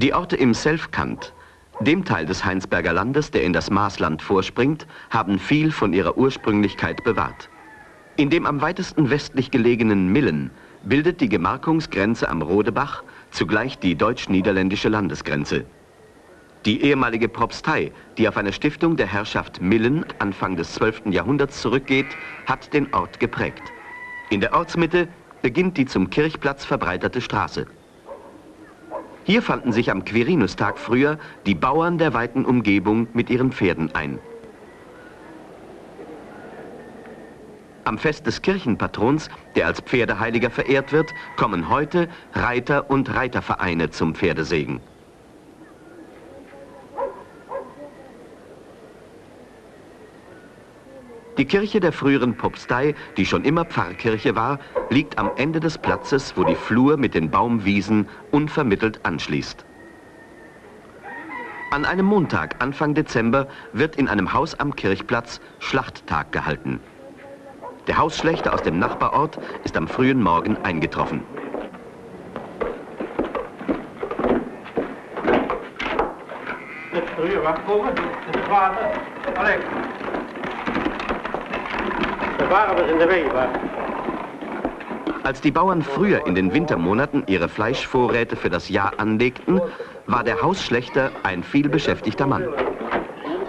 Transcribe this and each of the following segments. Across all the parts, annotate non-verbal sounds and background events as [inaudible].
Die Orte im Selfkant, dem Teil des Heinsberger Landes, der in das Maasland vorspringt, haben viel von ihrer Ursprünglichkeit bewahrt. In dem am weitesten westlich gelegenen Millen bildet die Gemarkungsgrenze am Rodebach zugleich die deutsch-niederländische Landesgrenze. Die ehemalige Propstei, die auf eine Stiftung der Herrschaft Millen Anfang des 12. Jahrhunderts zurückgeht, hat den Ort geprägt. In der Ortsmitte beginnt die zum Kirchplatz verbreiterte Straße. Hier fanden sich am Quirinustag früher die Bauern der weiten Umgebung mit ihren Pferden ein. Am Fest des Kirchenpatrons, der als Pferdeheiliger verehrt wird, kommen heute Reiter und Reitervereine zum Pferdesegen. Die Kirche der früheren Propstei, die schon immer Pfarrkirche war, liegt am Ende des Platzes, wo die Flur mit den Baumwiesen unvermittelt anschließt. An einem Montag, Anfang Dezember, wird in einem Haus am Kirchplatz Schlachttag gehalten. Der Hausschlechter aus dem Nachbarort ist am frühen Morgen eingetroffen. Früher war. Als die Bauern früher in den Wintermonaten ihre Fleischvorräte für das Jahr anlegten, war der Hausschlechter ein vielbeschäftigter Mann.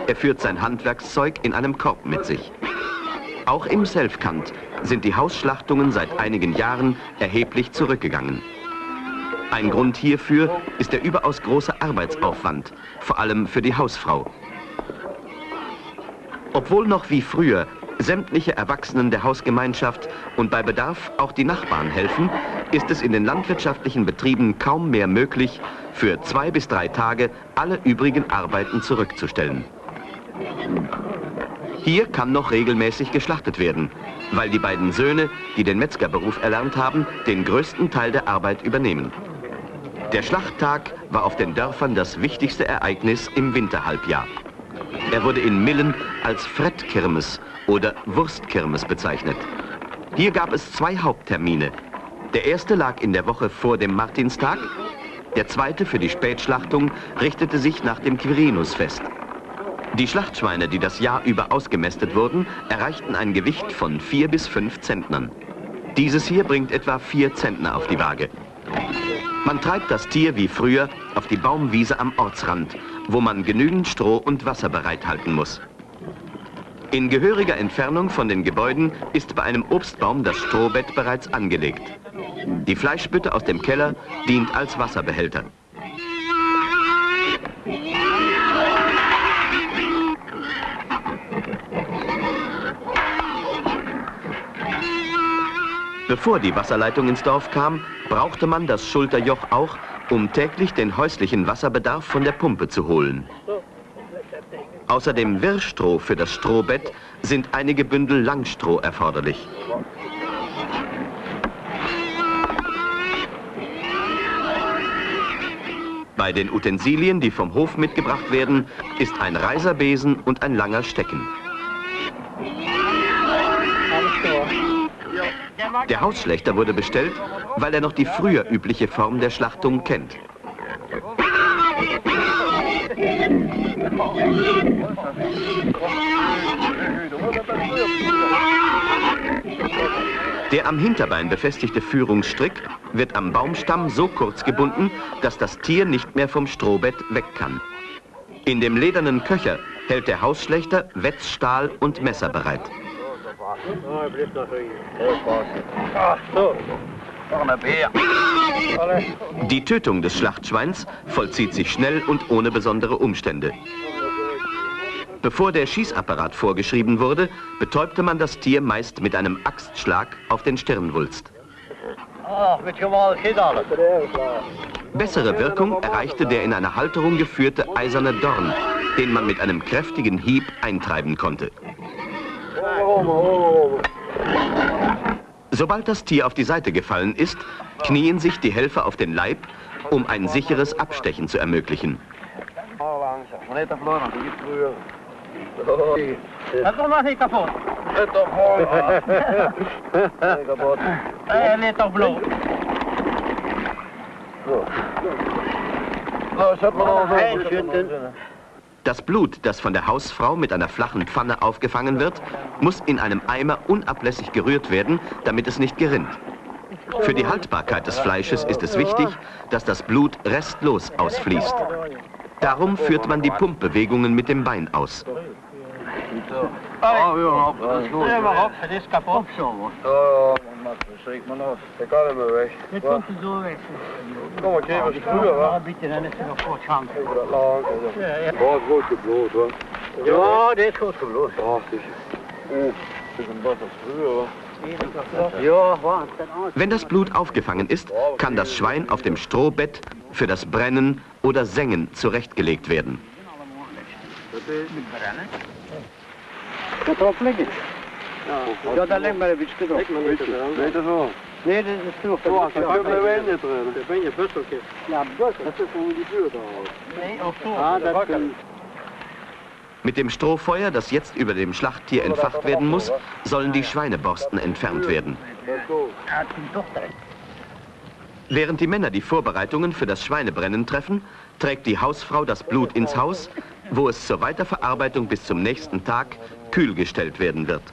Er führt sein Handwerkszeug in einem Korb mit sich. Auch im Selfkant sind die Hausschlachtungen seit einigen Jahren erheblich zurückgegangen. Ein Grund hierfür ist der überaus große Arbeitsaufwand, vor allem für die Hausfrau. Obwohl noch wie früher sämtliche Erwachsenen der Hausgemeinschaft und bei Bedarf auch die Nachbarn helfen, ist es in den landwirtschaftlichen Betrieben kaum mehr möglich, für zwei bis drei Tage alle übrigen Arbeiten zurückzustellen. Hier kann noch regelmäßig geschlachtet werden, weil die beiden Söhne, die den Metzgerberuf erlernt haben, den größten Teil der Arbeit übernehmen. Der Schlachttag war auf den Dörfern das wichtigste Ereignis im Winterhalbjahr. Er wurde in Millen als Frettkirmes oder Wurstkirmes bezeichnet. Hier gab es zwei Haupttermine. Der erste lag in der Woche vor dem Martinstag, der zweite für die Spätschlachtung richtete sich nach dem Quirinusfest. Die Schlachtschweine, die das Jahr über ausgemästet wurden, erreichten ein Gewicht von vier bis fünf Zentnern. Dieses hier bringt etwa vier Zentner auf die Waage. Man treibt das Tier wie früher auf die Baumwiese am Ortsrand, wo man genügend Stroh und Wasser bereithalten muss. In gehöriger Entfernung von den Gebäuden ist bei einem Obstbaum das Strohbett bereits angelegt. Die Fleischbütte aus dem Keller dient als Wasserbehälter. Bevor die Wasserleitung ins Dorf kam, brauchte man das Schulterjoch auch, um täglich den häuslichen Wasserbedarf von der Pumpe zu holen. Außer dem Wirrstroh für das Strohbett sind einige Bündel Langstroh erforderlich. Bei den Utensilien, die vom Hof mitgebracht werden, ist ein Reiserbesen und ein langer Stecken. Der Hausschlechter wurde bestellt, weil er noch die früher übliche Form der Schlachtung kennt. Der am Hinterbein befestigte Führungsstrick wird am Baumstamm so kurz gebunden, dass das Tier nicht mehr vom Strohbett weg kann. In dem ledernen Köcher hält der Hausschlechter Wetzstahl und Messer bereit. Die Tötung des Schlachtschweins vollzieht sich schnell und ohne besondere Umstände. Bevor der Schießapparat vorgeschrieben wurde, betäubte man das Tier meist mit einem Axtschlag auf den Stirnwulst. Bessere Wirkung erreichte der in eine Halterung geführte eiserne Dorn, den man mit einem kräftigen Hieb eintreiben konnte. Sobald das Tier auf die Seite gefallen ist, knien sich die Helfer auf den Leib, um ein sicheres Abstechen zu ermöglichen. Dat komt nog Das Blut, das von der Hausfrau mit einer flachen Pfanne aufgefangen wird, muss in einem Eimer unablässig gerührt werden, damit es nicht gerinnt. Für die Haltbarkeit des Fleisches ist es wichtig, dass das Blut restlos ausfließt. Darum führt man die Pumpbewegungen mit dem Bein aus. Ja, ja, das ist. Ja? Das ist kaputt. Ja, man. Der kann immer weg. Das kommt so weg. Komm, okay, was früher, wa? Ja, bitte, dann ist er noch vor Schrank. Ja, ja. Boah, ist gut geblut, wa? Ja, der ist gut geblut. Ja, sicher. Oh, das ist ein was früher, wa? Wenn das Blut aufgefangen ist, kann das Schwein auf dem Strohbett für das Brennen oder Sengen zurechtgelegt werden. Liggen. Ja, daar ligt maar een beetje erop. Weet je zo? Nee, dat is genoeg. Ja, dan ben je niet erin. Dan ben je busseltje. Ja, bussel. Dat is gewoon die buurt al. Nee, of zo. Ah, dat kan... Mit dem Strohfeuer, das jetzt über dem Schlachttier entfacht werden muss, sollen die Schweineborsten entfernt werden. Während die Männer die Vorbereitungen für das Schweinebrennen treffen, trägt die Hausfrau das Blut ins Haus, wo es zur Weiterverarbeitung bis zum nächsten Tag kühl gestellt werden wird.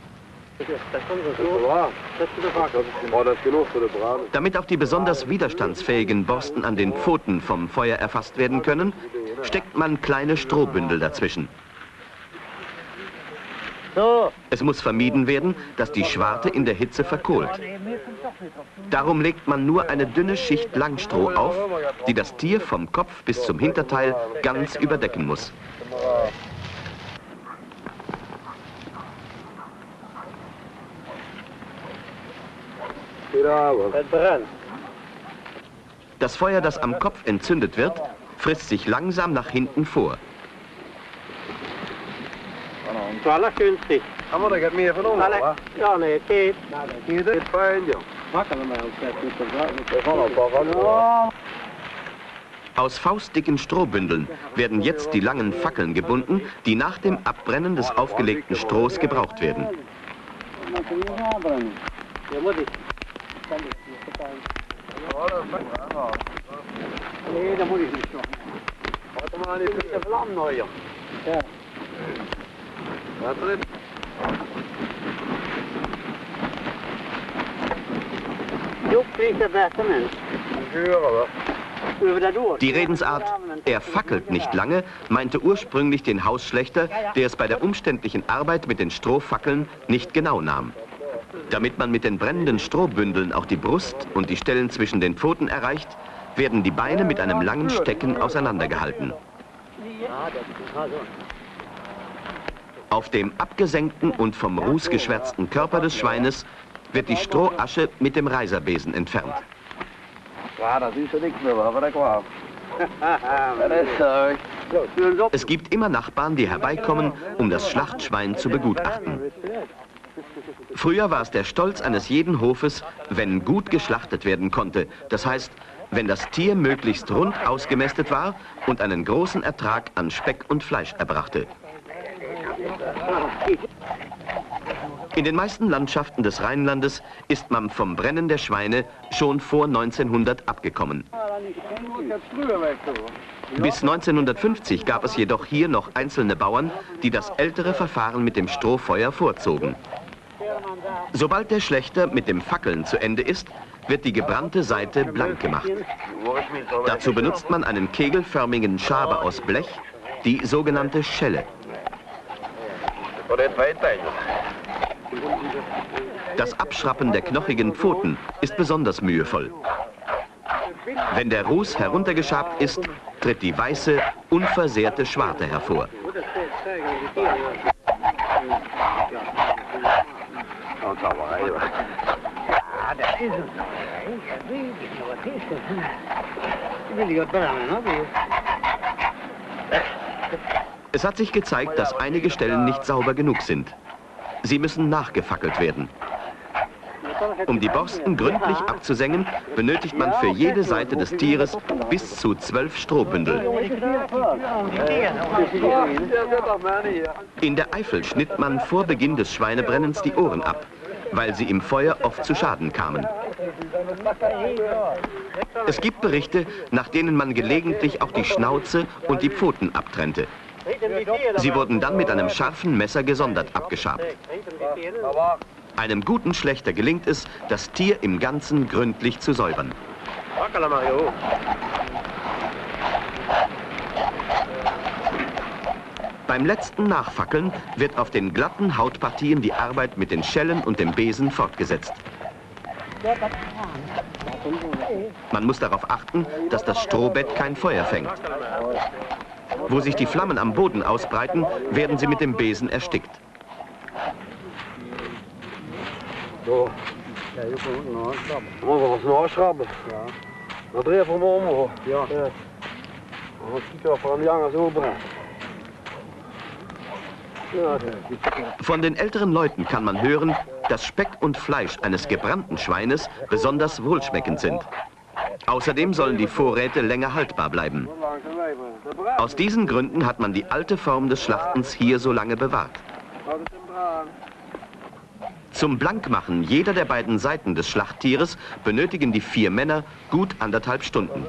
Damit auch die besonders widerstandsfähigen Borsten an den Pfoten vom Feuer erfasst werden können, steckt man kleine Strohbündel dazwischen. Es muss vermieden werden, dass die Schwarte in der Hitze verkohlt. Darum legt man nur eine dünne Schicht Langstroh auf, die das Tier vom Kopf bis zum Hinterteil ganz überdecken muss. Das Feuer, das am Kopf entzündet wird, frisst sich langsam nach hinten vor. Aus faustdicken Strohbündeln werden jetzt die langen Fackeln gebunden, die nach dem Abbrennen des aufgelegten Strohs gebraucht werden. Nee, da muss ich nicht noch. Warte mal, ich bin der Flammen neu. Ja. Jo, kriegt der beste Mensch. Die Redensart, er fackelt nicht lange, meinte ursprünglich den Hausschlechter, der es bei der umständlichen Arbeit mit den Strohfackeln nicht genau nahm. Damit man mit den brennenden Strohbündeln auch die Brust und die Stellen zwischen den Pfoten erreicht, werden die Beine mit einem langen Stecken auseinandergehalten. Auf dem abgesenkten und vom Ruß geschwärzten Körper des Schweines wird die Strohasche mit dem Reiserbesen entfernt. [laughs] Es gibt immer Nachbarn, die herbeikommen, um das Schlachtschwein zu begutachten. Früher war es der Stolz eines jeden Hofes, wenn gut geschlachtet werden konnte. Das heißt, wenn das Tier möglichst rund ausgemästet war und einen großen Ertrag an Speck und Fleisch erbrachte. In den meisten Landschaften des Rheinlandes ist man vom Brennen der Schweine schon vor 1900 abgekommen. Bis 1950 gab es jedoch hier noch einzelne Bauern, die das ältere Verfahren mit dem Strohfeuer vorzogen. Sobald der Schlechter mit dem Fackeln zu Ende ist, wird die gebrannte Seite blank gemacht. Dazu benutzt man einen kegelförmigen Schaber aus Blech, die sogenannte Schelle. Das Abschrappen der knochigen Pfoten ist besonders mühevoll. Wenn der Ruß heruntergeschabt ist, tritt die weiße, unversehrte Schwarte hervor. Es hat sich gezeigt, dass einige Stellen nicht sauber genug sind. Sie müssen nachgefackelt werden. Um die Borsten gründlich abzusengen, benötigt man für jede Seite des Tieres bis zu zwölf Strohbündel. In der Eifel schnitt man vor Beginn des Schweinebrennens die Ohren ab. Weil sie im Feuer oft zu Schaden kamen. Es gibt Berichte, nach denen man gelegentlich auch die Schnauze und die Pfoten abtrennte. Sie wurden dann mit einem scharfen Messer gesondert abgeschabt. Einem guten Schlechter gelingt es, das Tier im Ganzen gründlich zu säubern. Beim letzten Nachfackeln wird auf den glatten Hautpartien die Arbeit mit den Schellen und dem Besen fortgesetzt. Man muss darauf achten, dass das Strohbett kein Feuer fängt. Wo sich die Flammen am Boden ausbreiten, werden sie mit dem Besen erstickt. So. Ja, Von den älteren Leuten kann man hören, dass Speck und Fleisch eines gebrannten Schweines besonders wohlschmeckend sind. Außerdem sollen die Vorräte länger haltbar bleiben. Aus diesen Gründen hat man die alte Form des Schlachtens hier so lange bewahrt. Zum Blankmachen jeder der beiden Seiten des Schlachttieres benötigen die vier Männer gut anderthalb Stunden.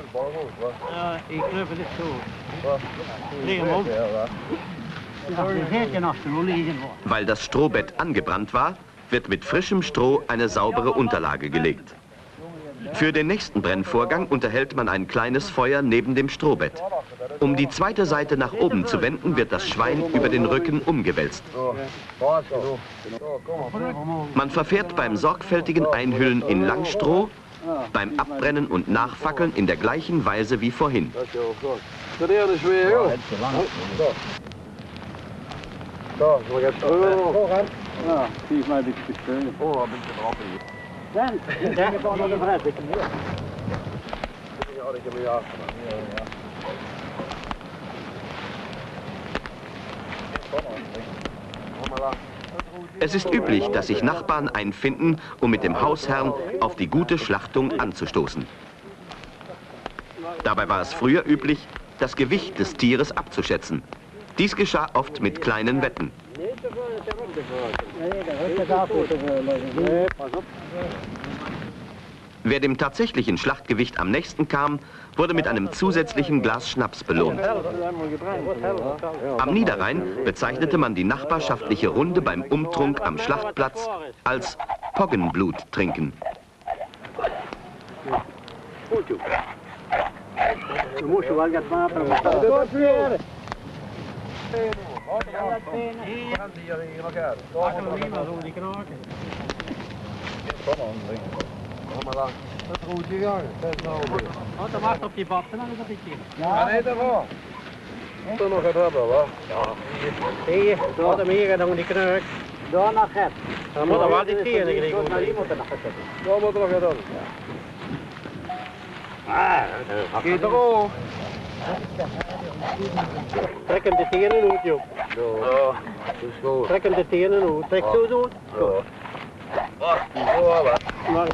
Weil das Strohbett angebrannt war, wird mit frischem Stroh eine saubere Unterlage gelegt. Für den nächsten Brennvorgang unterhält man ein kleines Feuer neben dem Strohbett. Um die zweite Seite nach oben zu wenden, wird das Schwein über den Rücken umgewälzt. Man verfährt beim sorgfältigen Einhüllen in Langstroh, beim Abbrennen und Nachfackeln in der gleichen Weise wie vorhin. Da, så jag tror. Ja, die mij een beetje steunen. Åh, een beetje erop hier. Den, den är bara den här biten. Ja, det kan vi göra. Ja, ja. Es ist üblich, dass sich Nachbarn einfinden, um mit dem Hausherrn auf die gute Schlachtung anzustoßen. Dabei war es früher üblich, das Gewicht des Tieres abzuschätzen. Dies geschah oft mit kleinen Wetten. Wer dem tatsächlichen Schlachtgewicht am nächsten kam, wurde mit einem zusätzlichen Glas Schnaps belohnt. Am Niederrhein bezeichnete man die nachbarschaftliche Runde beim Umtrunk am Schlachtplatz als Poggenblut trinken. Du musst ju vara Ja, macht auf die Botten ein bisschen. Ja, nee, dat wel. Moet er nog het hebben, wa? Zie, då är de mer än de knök. Då har man skett. Han måste vara lite tidigare i går. Då moet er nog het hebben. Giet erop. Trek hem de tenen uit, joh. Ja, dat is goed. Trek hem de tenen uit. Trek zo door. Goed. Maar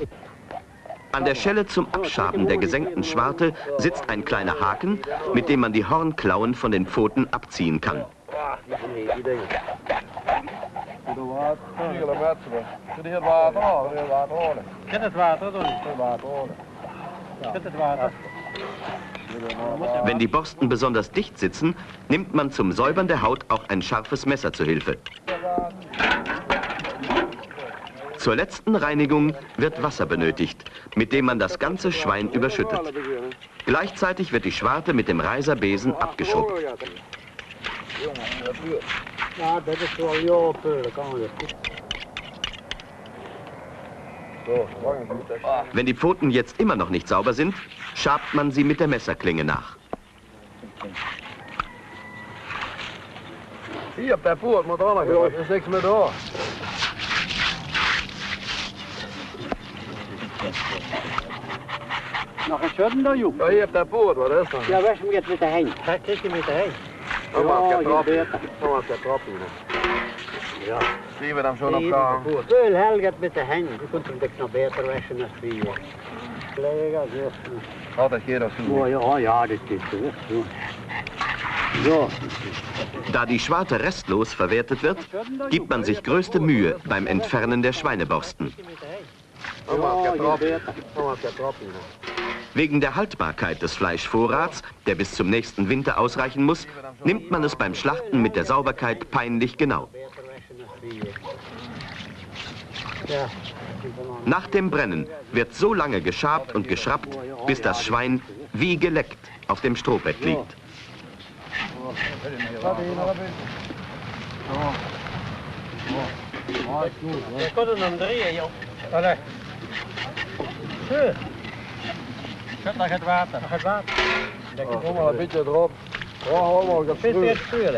An der Schelle zum Abschaben der gesenkten Schwarte sitzt ein kleiner Haken, mit dem man die Hornklauen von den Pfoten abziehen kann. Zet Wenn die Borsten besonders dicht sitzen, nimmt man zum Säubern der Haut auch ein scharfes Messer zur Hilfe. Zur letzten Reinigung wird Wasser benötigt, mit dem man das ganze Schwein überschüttet. Gleichzeitig wird die Schwarte mit dem Reiserbesen abgeschrubbt. Ja, dat is wel jouw peulen, kan je. Wenn die Pfoten jetzt immer noch nicht sauber sind, schabt man sie mit der Messerklinge nach. Hier op dat poort moet er ook nog Dat is niks meer door. Nog een schudden dan, Joep? Ja, hier op dat poort, wat is dat? Ja, weg met met de heen. Ga kijk je met de heen. Dan maak Ja, je je trap. beter. Dan Ja. Zien we dan zo nog gaan? Veel helget met de heen. Je kunt hem dik nog beter wassen dan vier. Collega, zo. Altijd keer dat Oh, ja, ja, dit is het. Zo. Da die Schwarte restlos verwertet wird, gibt man sich größte Mühe beim Entfernen der Schweineborsten. Wegen der Haltbarkeit des Fleischvorrats, der bis zum nächsten Winter ausreichen muss, nimmt man es beim Schlachten mit der Sauberkeit peinlich genau. Nach dem Brennen wird so lange geschabt und geschrappt, bis das Schwein wie geleckt auf dem Strohbett liegt. Zet naar het water. Naar het water. Kom maar een beetje erop. Ja, hou maar, ik heb. Weer verwarmen.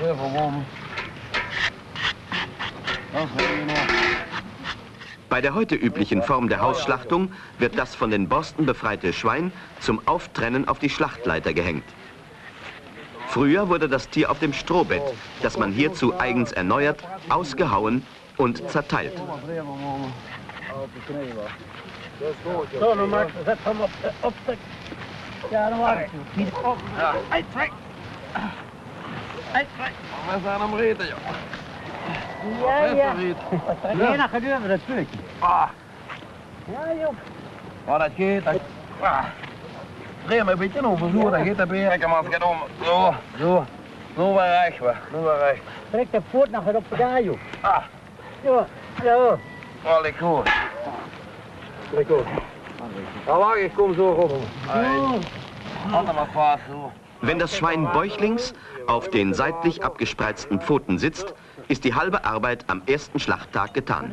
Dat is heel nog. Bei der heute üblichen Form der Hausschlachtung wird das von den Borsten befreite Schwein zum Auftrennen auf die Schlachtleiter gehängt. Früher wurde das Tier auf dem Strohbett, das man hierzu eigens erneuert, ausgehauen und zerteilt. Ja, Ja. We. Ja, ja. Dan gebeurt het stuk. Ah, Ja, joh. maar dat gaat. Dat... Ah. Dreef me een beetje over, zo, gaat dat weer. Kijk het gaat om. Zo, zo. Nu weer recht, we. Nu weer recht. Trek de voet nog op daar, joh. Ah, Ja, ja. ik goed. Ik goed. Ja, wacht, ik kom zo op. Handen maar vast, zo. Wenn das Schwein bäuchlings auf den seitlich abgespreizten Pfoten sitzt, ist die halbe Arbeit am ersten Schlachttag getan.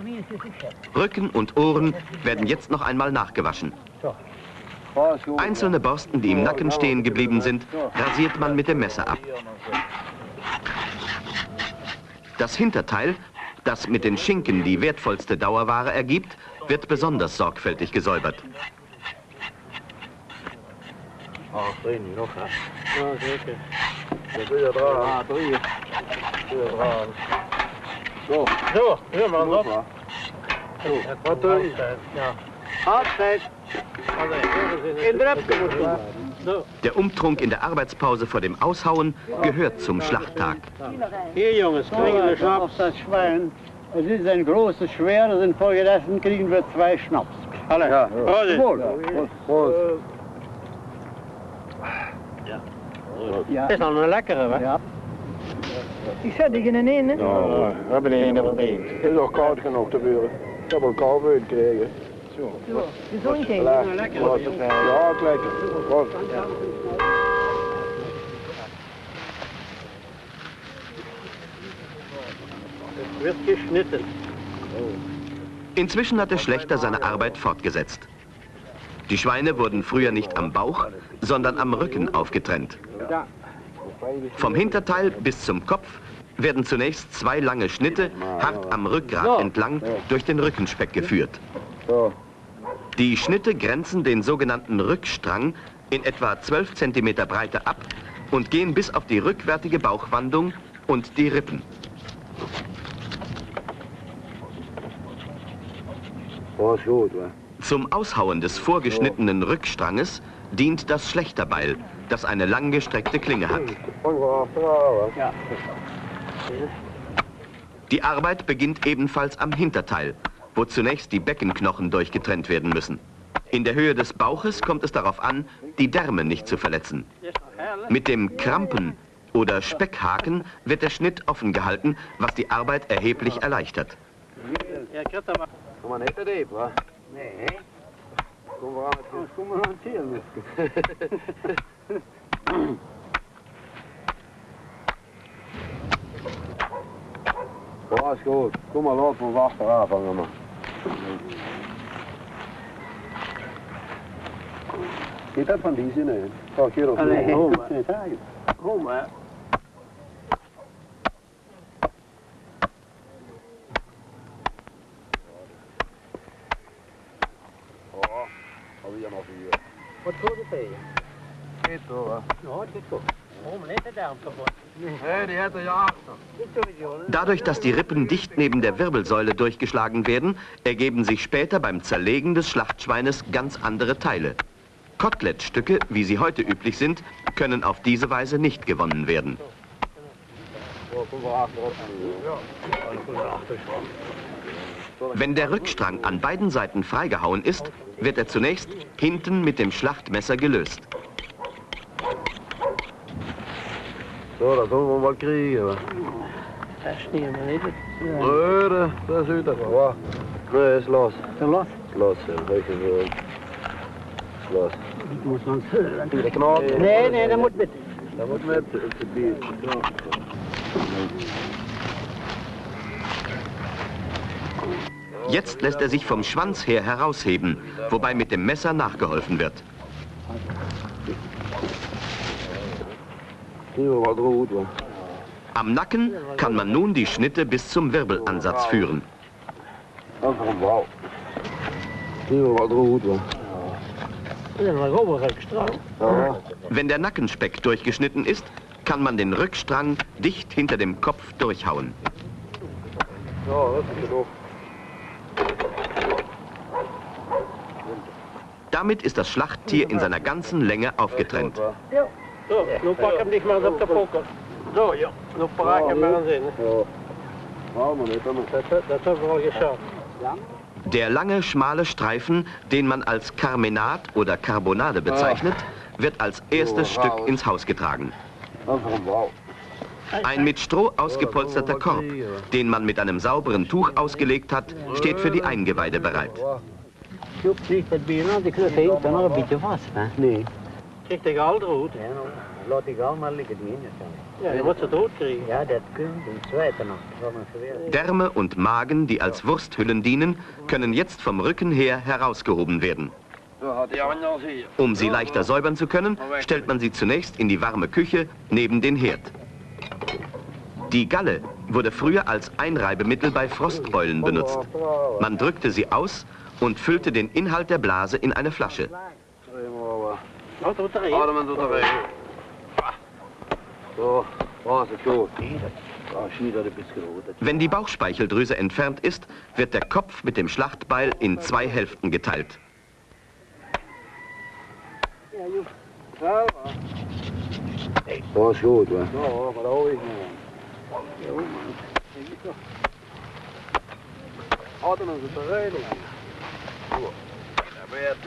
Rücken und Ohren werden jetzt noch einmal nachgewaschen. Einzelne Borsten, die im Nacken stehen geblieben sind, rasiert man mit dem Messer ab. Das Hinterteil, das mit den Schinken die wertvollste Dauerware ergibt, wird besonders sorgfältig gesäubert. Ah, Altijd. In de repke moet je. Zo. Der Umtrunk in der Arbeitspause vor dem Aushauen gehört zum Schlachttag. Hier jongens, kriegen wir Schnaps. Das Schwein. Es ist ein großes Schwer, das sind vorgegessen, kriegen wir zwei Schnaps. Alle. Ja. Prost. Goed. Goed. Ja. is al een lekkere, hè? Ja. Ik zet die in een in, hè? Ja, we hebben er een van één. Het is ook koud genoeg te buren. Ik heb een kou gekregen. Zo. Zo niet heen. Ja, lekker. Ja, het lekker. Goed. Wird geschnitten. Inzwischen hat der Schlechter seine Arbeit fortgesetzt. Die Schweine wurden früher nicht am Bauch, sondern am Rücken aufgetrennt. Vom Hinterteil bis zum Kopf werden zunächst zwei lange Schnitte hart am Rückgrat entlang durch den Rückenspeck geführt. Die Schnitte grenzen den sogenannten Rückstrang in etwa 12 cm Breite ab und gehen bis auf die rückwärtige Bauchwandung und die Rippen. Zum Aushauen des vorgeschnittenen Rückstranges dient das Schlächterbeil, das eine langgestreckte Klinge hat. Die Arbeit beginnt ebenfalls am Hinterteil, wo zunächst die Beckenknochen durchgetrennt werden müssen. In der Höhe des Bauches kommt es darauf an, die Därme nicht zu verletzen. Mit dem Krampen oder Speckhaken wird der Schnitt offen gehalten, was die Arbeit erheblich erleichtert. [laughs] Ja, ik heb er maar. Kom maar niet te diep, hè. Nee. Kom maar aan het Kom maar aan het hier. Was goed. Kom maar, laat me achteraan vangen, man. Zit dat van die zin in? Oh, keer of Nee, niet? kom maar. [laughs] Kom maar. Alweer nog vier. Wat goed het tegen? Dadurch, dass die Rippen dicht neben der Wirbelsäule durchgeschlagen werden, ergeben sich später beim Zerlegen des Schlachtschweines ganz andere Teile. Kotelettstücke, wie sie heute üblich sind, können auf diese Weise nicht gewonnen werden. Wenn der Rückstrang an beiden Seiten freigehauen ist, wird er zunächst hinten mit dem Schlachtmesser gelöst. So, da sollen wir mal kriegen. Verstehen wir nicht. Nee, das, das ist wieder so. Nee, ist los. Los. Los, ja, welche so. Los. Muss man hören. Der Knall. Nee, nee, der muss mit. Da muss mit. Jetzt lässt er sich vom Schwanz her herausheben, wobei mit dem Messer nachgeholfen wird. Hier war gut, wa? Am Nacken kann man nun die Schnitte bis zum Wirbelansatz führen. Wenn der Nackenspeck durchgeschnitten ist, kann man den Rückstrang dicht hinter dem Kopf durchhauen. Damit ist das Schlachttier in seiner ganzen Länge aufgetrennt. Zo, nu pak hem niet meer op de poker. Zo, ja. Nu pak hem maar hebben we al geschafft. Der lange, schmale Streifen, den man als Carmenat oder Carbonade bezeichnet, wird als erstes Stück ins Haus getragen. Ein mit Stroh ausgepolsterter Korb, den man mit einem sauberen Tuch ausgelegt hat, steht für die Eingeweide bereit. Nee. Krijg je al rood? Ja, laat die allemaal liggen die in. Ja, moet ze rood krijgen. Ja, dat kunt, den zweiten noch. Das. Därme und Magen, die als Wursthüllen dienen, können jetzt vom Rücken her herausgehoben werden. Um sie leichter säubern zu können, stellt man sie zunächst in die warme Küche neben den Herd. Die Galle wurde früher als Einreibemittel bei Frostbeulen benutzt. Man drückte sie aus und füllte den Inhalt der Blase in eine Flasche. Er doet er weg. So, was ist gut. Wenn die Bauchspeicheldrüse entfernt ist, wird der Kopf mit dem Schlachtbeil in zwei Hälften geteilt. Dat is goed, hè. Ja, maar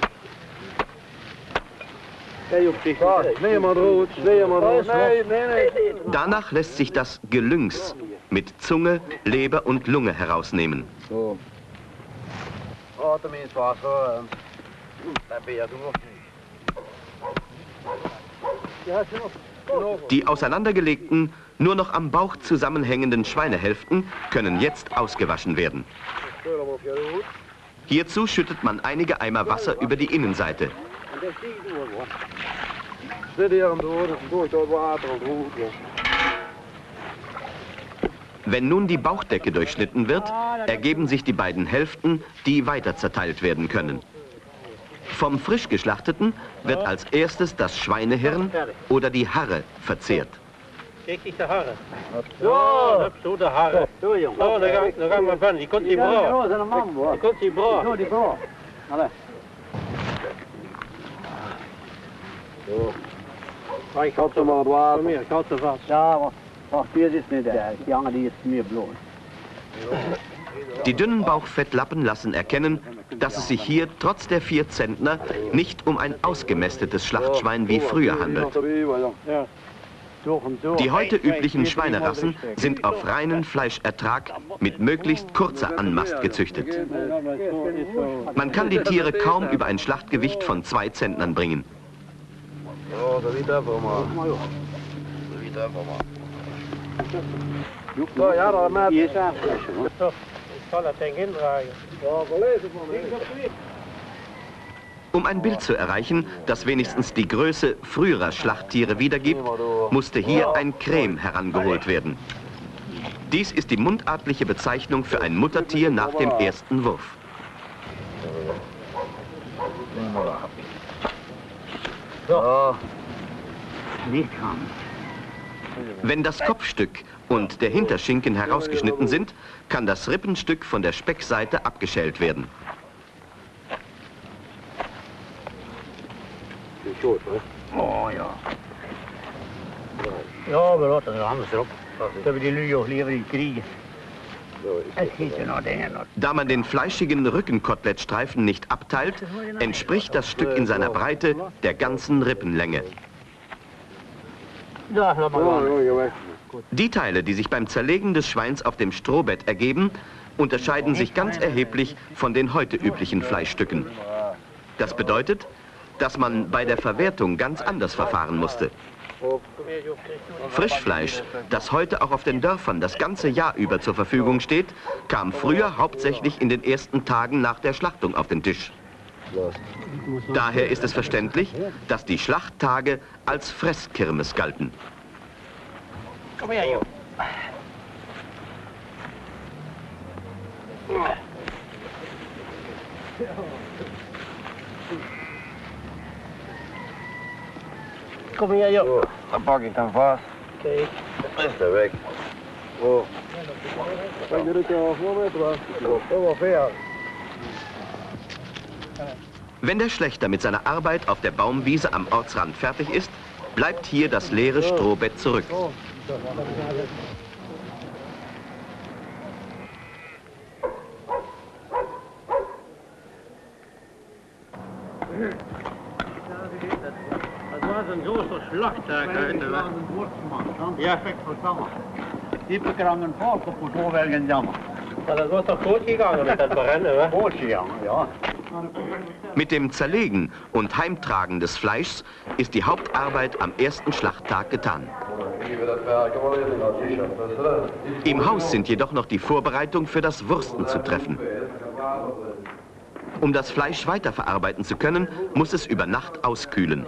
Danach lässt sich das Gelüngs mit Zunge, Leber und Lunge herausnehmen. Die auseinandergelegten, nur noch am Bauch zusammenhängenden Schweinehälften können jetzt ausgewaschen werden. Hierzu schüttet man einige Eimer Wasser über die Innenseite. Dat door, hoor. Zit hier hem door, dus door door het water en rood. ja. Wenn nun die Bauchdecke durchschnitten wird, ergeben sich die beiden Hälften, die weiter zerteilt werden können. Vom frisch geschlachteten wird als erstes das Schweinehirn oder die Harre verzehrt. Kijk eens de harren. Zo, hup, zo de harren. Zo, jong. Oh, daar gaan, daar gaan we van. Die komt die bra. dat is een man, hoor. Die komt die bra. die bra. Ze maar het water. Kom hier, ik houd ze vast. Ja, wacht. Wacht, hier is niet daar. Die jongen die is meer bloot. Die dünnen Bauchfettlappen lassen erkennen, dass es sich hier trotz der vier Zentner nicht um ein ausgemästetes Schlachtschwein wie früher handelt. Die heute üblichen Schweinerassen sind auf reinen Fleischertrag mit möglichst kurzer Anmast gezüchtet. Man kann die Tiere kaum über ein Schlachtgewicht von zwei Zentnern bringen. Ja, dat weet even maar. Dat weet even maar. Ja, ja, dat met. Hier is aanflessen, hoor. Ik zal dat ding indraaien. Ja. Um ein Bild zu erreichen, das wenigstens die Größe früherer Schlachttiere wiedergibt, musste hier ein Creme herangeholt werden. Dies ist die mundartliche Bezeichnung für ein Muttertier nach dem ersten Wurf. Wenn das Kopfstück und der Hinterschinken herausgeschnitten sind, kann das Rippenstück von der Speckseite abgeschält werden. hè. Oh ja. Ja, wir lassen das anders drauf. Da wir die Lüge auch lieber in kriegen. Da man den fleischigen Rückenkotelettstreifen nicht abteilt, entspricht das Stück in seiner Breite der ganzen Rippenlänge. Die Teile, die sich beim Zerlegen des Schweins auf dem Strohbett ergeben, unterscheiden sich ganz erheblich von den heute üblichen Fleischstücken. Das bedeutet, dass man bei der Verwertung ganz anders verfahren musste. Frischfleisch, das heute auch auf den Dörfern das ganze Jahr über zur Verfügung steht, kam früher hauptsächlich in den ersten Tagen nach der Schlachtung auf den Tisch. Daher ist es verständlich, dass die Schlachttage als Fresskirmes galten. Komm her, Jo. Kom her, joh. Oh, dan pak ik hem vast. Kijk. Dan is hij weg. Dat fair. Wenn der Schlechter mit seiner Arbeit auf der Baumwiese am Ortsrand fertig ist, bleibt hier das leere Strohbett zurück. Een zo'n slagtuig uit de weg. Ja, perfect verstandig. Die bekrangen valt op het voorwerk jammer. Maar dat was doch gut gegangen mit dem Brennen, wa? Gut gegangen, ja. Mit dem Zerlegen und Heimtragen des Fleischs ist die Hauptarbeit am ersten Schlachttag getan. Im Haus sind jedoch noch die Vorbereitungen für das Wursten zu treffen. Um das Fleisch weiterverarbeiten zu können, muss es über Nacht auskühlen.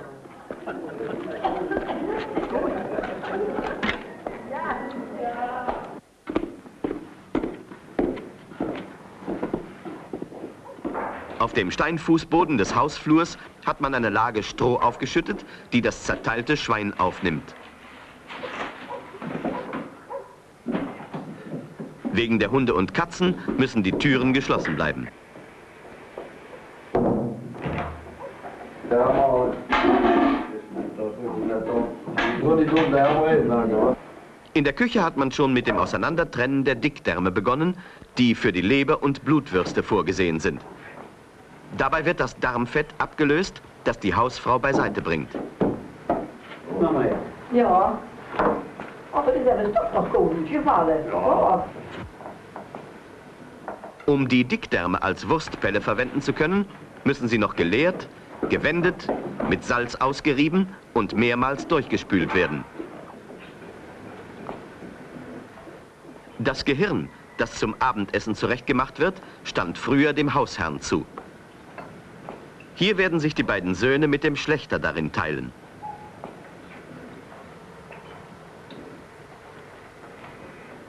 Auf dem Steinfußboden des Hausflurs hat man eine Lage Stroh aufgeschüttet, die das zerteilte Schwein aufnimmt. Wegen der Hunde und Katzen müssen die Türen geschlossen bleiben. In der Küche hat man schon mit dem Auseinandertrennen der Dickdärme begonnen, die für die Leber und Blutwürste vorgesehen sind. Dabei wird das Darmfett abgelöst, das die Hausfrau beiseite bringt. Ja, aber das ist ja doch noch gut gefallen. Ja. Um die Dickdärme als Wurstpelle verwenden zu können, müssen sie noch geleert, gewendet, mit Salz ausgerieben und mehrmals durchgespült werden. Das Gehirn, das zum Abendessen zurechtgemacht wird, stand früher dem Hausherrn zu. Hier werden sich die beiden Söhne mit dem Schlechter darin teilen.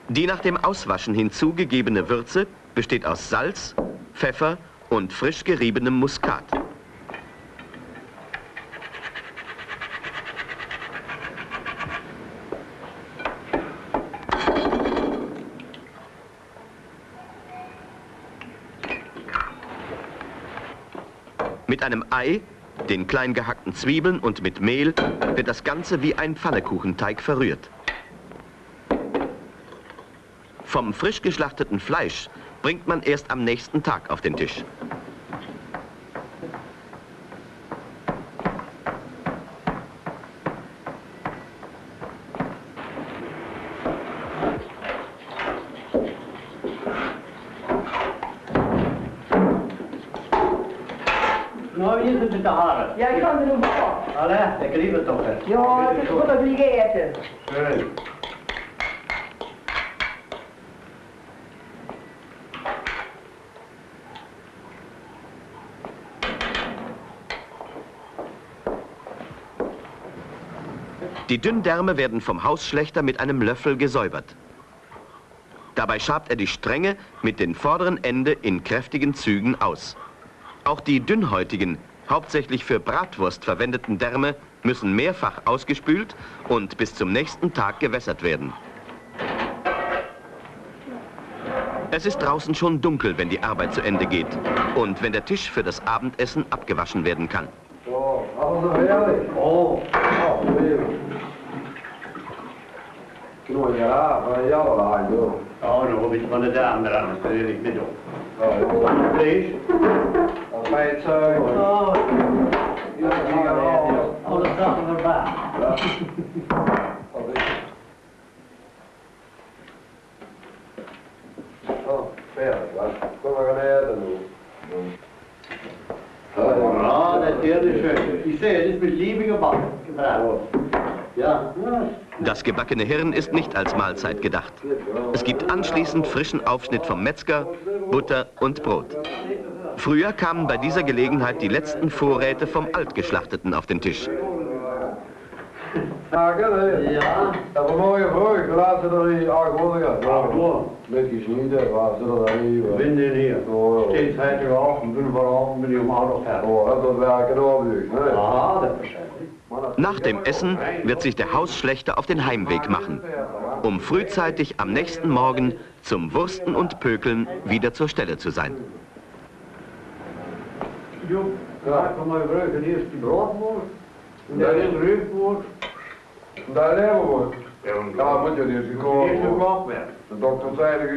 Die nach dem Auswaschen hinzugegebene Würze besteht aus Salz, Pfeffer und frisch geriebenem Muskat. Mit einem Ei, den klein gehackten Zwiebeln und mit Mehl wird das Ganze wie ein Pfannekuchenteig verrührt. Vom frisch geschlachteten Fleisch bringt man erst am nächsten Tag auf den Tisch. Ja, ik kan er nog wel. Allee, ik liep het toch. Hè. Ja, het is goed dat jullie eten. Schön. Die Dünndärme werden vom Hausschlechter mit einem Löffel gesäubert. Dabei schabt er die Stränge mit den vorderen Ende in kräftigen Zügen aus. Auch die dünnhäutigen, hauptsächlich für Bratwurst verwendeten Därme müssen mehrfach ausgespült und bis zum nächsten Tag gewässert werden. Es ist draußen schon dunkel, wenn die Arbeit zu Ende geht und wenn der Tisch für das Abendessen abgewaschen werden kann. Oh, Das gebackene Hirn ist nicht als Mahlzeit gedacht. Es gibt anschließend frischen Aufschnitt vom Metzger, Butter und Brot. Früher kamen bei dieser Gelegenheit die letzten Vorräte vom Altgeschlachteten auf den Tisch. Bin hier. Bin ich um fertig. Ja, das. Nach dem Essen wird sich der Hausschlechter auf den Heimweg machen, um frühzeitig am nächsten Morgen zum Wursten und Pökeln wieder zur Stelle zu sein. Jo, ja, komm mal rüber. Hier ist die Brotwurst. Und da ist Rübwurst. Daar leven we. Ja, und Ja, moet je niet Hier ist gekomen. gekocht werden. De dokter zei dat